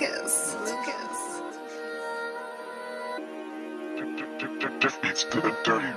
Lucas. Lucas. It's beats to the dirty.